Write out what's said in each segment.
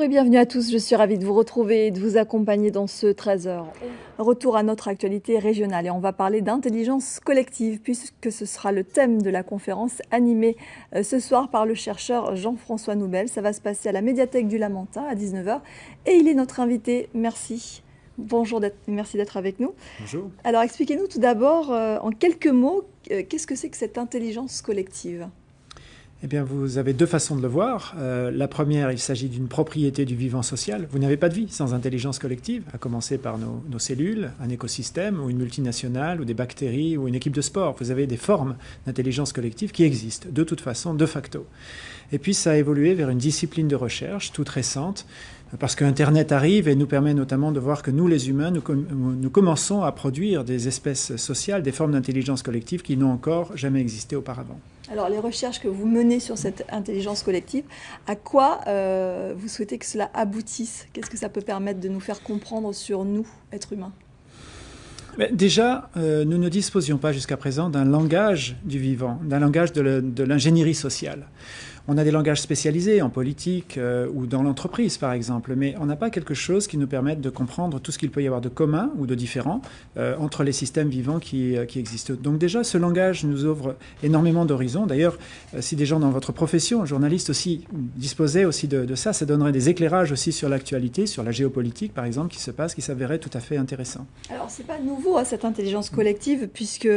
et bienvenue à tous. Je suis ravie de vous retrouver et de vous accompagner dans ce 13h. Retour à notre actualité régionale et on va parler d'intelligence collective puisque ce sera le thème de la conférence animée euh, ce soir par le chercheur Jean-François Noubel. Ça va se passer à la médiathèque du Lamentin à 19h et il est notre invité. Merci. Bonjour, merci d'être avec nous. Bonjour. Alors expliquez-nous tout d'abord euh, en quelques mots euh, qu'est-ce que c'est que cette intelligence collective? Eh bien, vous avez deux façons de le voir. Euh, la première, il s'agit d'une propriété du vivant social. Vous n'avez pas de vie sans intelligence collective, à commencer par nos, nos, cellules, un écosystème ou une multinationale ou des bactéries ou une équipe de sport. Vous avez des formes d'intelligence collective qui existent de toute façon, de facto. Et puis, ça a évolué vers une discipline de recherche toute récente parce qu'Internet arrive et nous permet notamment de voir que nous, les humains, nous, nous commençons à produire des espèces sociales, des formes d'intelligence collective qui n'ont encore jamais existé auparavant. Alors, les recherches que vous menez sur cette intelligence collective, à quoi euh, vous souhaitez que cela aboutisse? Qu'est-ce que ça peut permettre de nous faire comprendre sur nous, êtres humains? Déjà, euh, nous ne disposions pas jusqu'à présent d'un langage du vivant, d'un langage de l'ingénierie sociale. On a des langages spécialisés en politique euh, ou dans l'entreprise, par exemple, mais on n'a pas quelque chose qui nous permette de comprendre tout ce qu'il peut y avoir de commun ou de différent euh, entre les systèmes vivants qui, euh, qui, existent. Donc déjà, ce langage nous ouvre énormément d'horizons. D'ailleurs, si des gens dans votre profession, journalistes aussi, disposaient aussi de, de ça, ça donnerait des éclairages aussi sur l'actualité, sur la géopolitique, par exemple, qui se passe, qui s'avérait tout à fait intéressant. Alors, c'est pas nouveau, hein, cette intelligence collective, puisque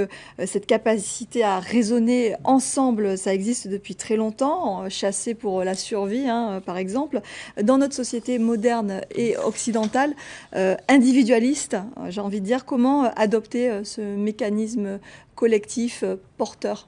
cette capacité à raisonner ensemble, ça existe depuis très longtemps chassés pour la survie, hein, par exemple. Dans notre société moderne et occidentale, euh, individualiste, j'ai envie de dire, comment adopter euh, ce mécanisme collectif euh, porteur?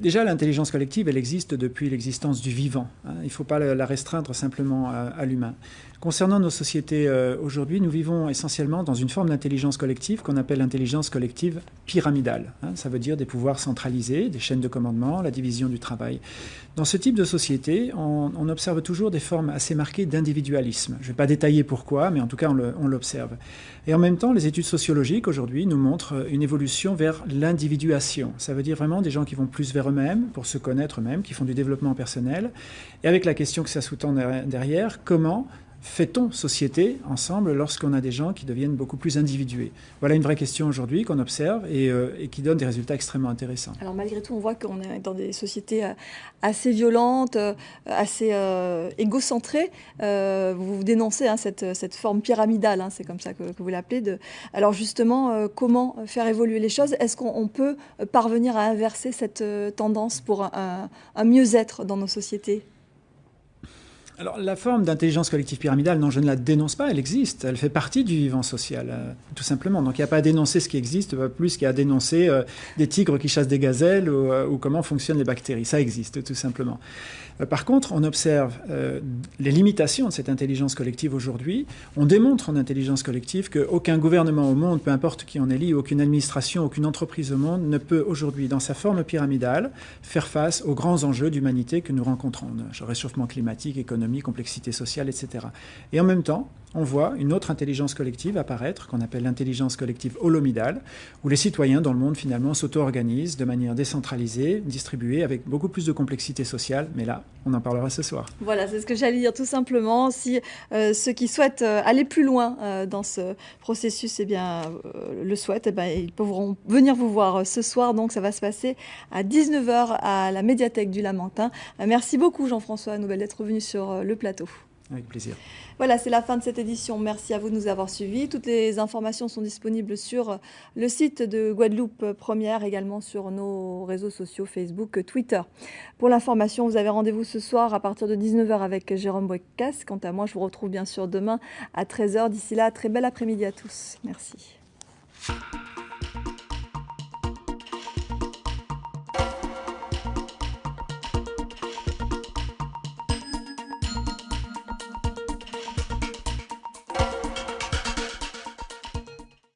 Déjà, l'intelligence collective, elle existe depuis l'existence du vivant. Hein. Il ne faut pas la restreindre simplement à, l'humain. Concernant nos sociétés euh, aujourd'hui, nous vivons essentiellement dans une forme d'intelligence collective qu'on appelle l'intelligence collective pyramidale. Hein. Ça veut dire des pouvoirs centralisés, des chaînes de commandement, la division du travail. Dans ce type de société, on, observe toujours des formes assez marquées d'individualisme. Je ne vais pas détailler pourquoi, mais en tout cas, on l'observe. Et en même temps, les études sociologiques aujourd'hui nous montrent une évolution vers l'individuation. Ça veut dire vraiment des gens qui vont plus vers eux-mêmes, pour se connaître eux-mêmes, qui font du développement personnel. Et avec la question que ça sous-tend derrière, comment fait-on société ensemble lorsqu'on a des gens qui deviennent beaucoup plus individués? Voilà une vraie question aujourd'hui qu'on observe euh, et, qui donne des résultats extrêmement intéressants. Alors malgré tout, on voit qu'on est dans des sociétés euh, assez violentes, euh, assez égocentrées. vous dénoncez hein, cette, cette, forme pyramidale, hein, c'est comme ça que, vous l'appelez. Alors justement, comment faire évoluer les choses? Est-ce qu'on peut parvenir à inverser cette tendance pour un mieux-être dans nos sociétés? Alors la forme d'intelligence collective pyramidale, non, je ne la dénonce pas, elle existe, elle fait partie du vivant social, euh, tout simplement. Donc il n'y a pas à dénoncer ce qui existe, plus qu'à dénoncer euh, des tigres qui chassent des gazelles ou, euh, ou, comment fonctionnent les bactéries. Ça existe, tout simplement. par contre, on observe les limitations de cette intelligence collective aujourd'hui. On démontre en intelligence collective qu'aucun gouvernement au monde, peu importe qui en est lié, aucune administration, aucune entreprise au monde ne peut aujourd'hui, dans sa forme pyramidale, faire face aux grands enjeux d'humanité que nous rencontrons. Réchauffement climatique, économique, complexité sociale, etc. Et en même temps, on voit une autre intelligence collective apparaître, qu'on appelle l'intelligence collective holomidale, où les citoyens dans le monde finalement s'auto-organisent de manière décentralisée, distribuée, avec beaucoup plus de complexité sociale. Mais là, on en parlera ce soir. Voilà, c'est ce que j'allais dire tout simplement. Si euh, ceux qui souhaitent euh, aller plus loin euh, dans ce processus eh bien, le souhaitent, eh bien, ils pourront venir vous voir ce soir. Donc ça va se passer à 19h à la médiathèque du Lamentin. merci beaucoup Jean-François Nouvelle d'être venu sur le plateau. Avec plaisir. Voilà, c'est la fin de cette édition. Merci à vous de nous avoir suivis. Toutes les informations sont disponibles sur le site de Guadeloupe Première, également sur nos réseaux sociaux Facebook, Twitter. Pour l'information, vous avez rendez-vous ce soir à partir de 19h avec Jérôme Boicas. Quant à moi, je vous retrouve bien sûr demain à 13h. D'ici là, très bel après-midi à tous. Merci.